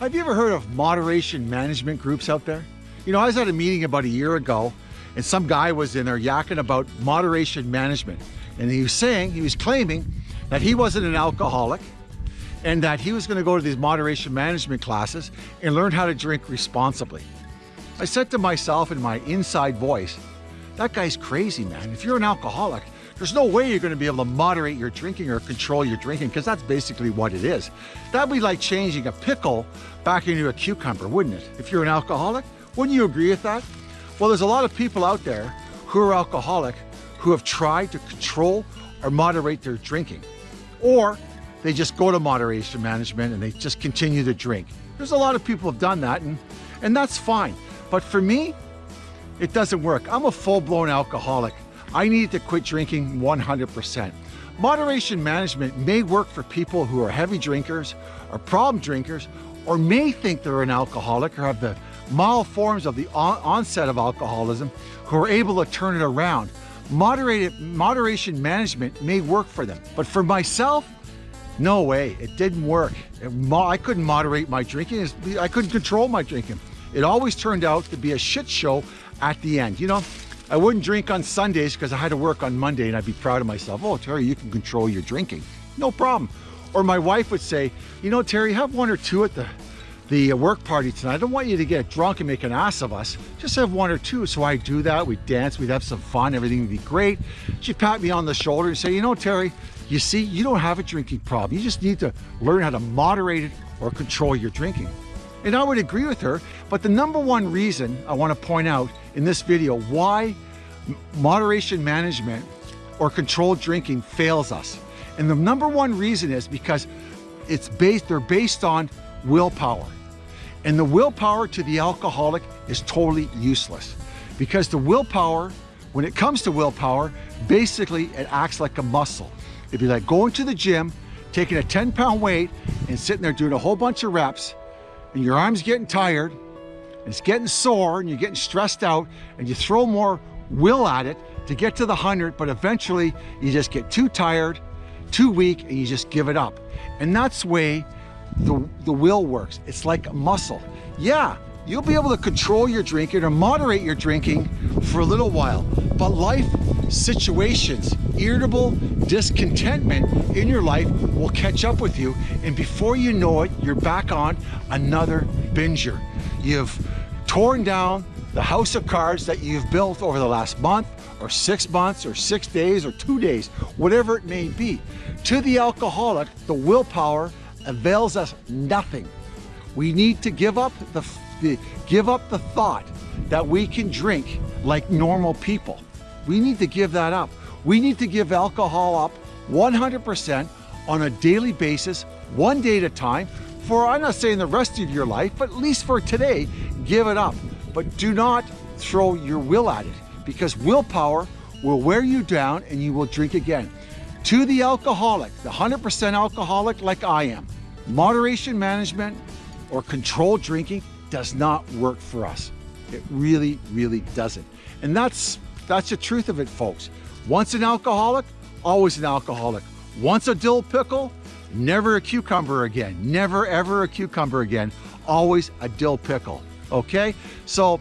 Have you ever heard of moderation management groups out there? You know, I was at a meeting about a year ago and some guy was in there yakking about moderation management. And he was saying, he was claiming that he wasn't an alcoholic and that he was gonna go to these moderation management classes and learn how to drink responsibly. I said to myself in my inside voice, that guy's crazy, man. If you're an alcoholic, there's no way you're going to be able to moderate your drinking or control your drinking because that's basically what it is. That'd be like changing a pickle back into a cucumber, wouldn't it? If you're an alcoholic, wouldn't you agree with that? Well, there's a lot of people out there who are alcoholic who have tried to control or moderate their drinking. Or they just go to moderation management and they just continue to drink. There's a lot of people have done that and, and that's fine. But for me, it doesn't work. I'm a full-blown alcoholic. I needed to quit drinking 100%. Moderation management may work for people who are heavy drinkers or problem drinkers or may think they're an alcoholic or have the mild forms of the on onset of alcoholism who are able to turn it around. Moderated, moderation management may work for them, but for myself, no way, it didn't work. It, I couldn't moderate my drinking, I couldn't control my drinking. It always turned out to be a shit show at the end. You know, I wouldn't drink on Sundays because I had to work on Monday and I'd be proud of myself. Oh, Terry, you can control your drinking. No problem. Or my wife would say, you know, Terry, have one or two at the, the uh, work party tonight. I don't want you to get drunk and make an ass of us. Just have one or two. So I'd do that. We'd dance. We'd have some fun. Everything would be great. She'd pat me on the shoulder and say, you know, Terry, you see, you don't have a drinking problem. You just need to learn how to moderate it or control your drinking. And I would agree with her, but the number one reason I want to point out in this video why moderation management or controlled drinking fails us. And the number one reason is because it's based, they're based on willpower. And the willpower to the alcoholic is totally useless because the willpower, when it comes to willpower, basically it acts like a muscle. It'd be like going to the gym, taking a 10 pound weight and sitting there doing a whole bunch of reps and your arm's getting tired, and it's getting sore, and you're getting stressed out, and you throw more will at it to get to the 100, but eventually you just get too tired, too weak, and you just give it up. And that's the way the, the will works. It's like a muscle. Yeah, you'll be able to control your drinking or moderate your drinking for a little while, but life situations, irritable discontentment in your life will catch up with you. And before you know it, you're back on another binger. You've torn down the house of cards that you've built over the last month or six months or six days or two days, whatever it may be. To the alcoholic, the willpower avails us nothing. We need to give up the, the give up the thought that we can drink like normal people. We need to give that up. We need to give alcohol up 100% on a daily basis, one day at a time, for I'm not saying the rest of your life, but at least for today, give it up. But do not throw your will at it because willpower will wear you down and you will drink again. To the alcoholic, the 100% alcoholic like I am, moderation management or controlled drinking does not work for us. It really, really doesn't. And that's that's the truth of it, folks. Once an alcoholic, always an alcoholic. Once a dill pickle, never a cucumber again. Never, ever a cucumber again. Always a dill pickle, okay? So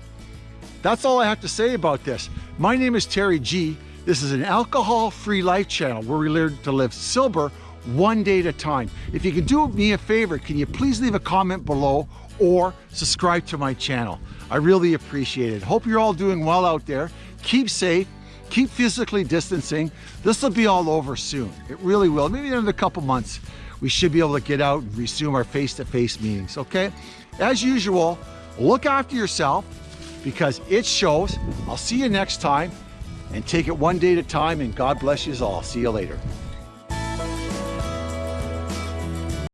that's all I have to say about this. My name is Terry G. This is an alcohol-free life channel where we learn to live sober one day at a time. If you can do me a favor, can you please leave a comment below or subscribe to my channel? I really appreciate it. Hope you're all doing well out there keep safe, keep physically distancing. This will be all over soon. It really will. Maybe in a couple months, we should be able to get out and resume our face-to-face -face meetings, okay? As usual, look after yourself because it shows. I'll see you next time and take it one day at a time and God bless you all. See you later.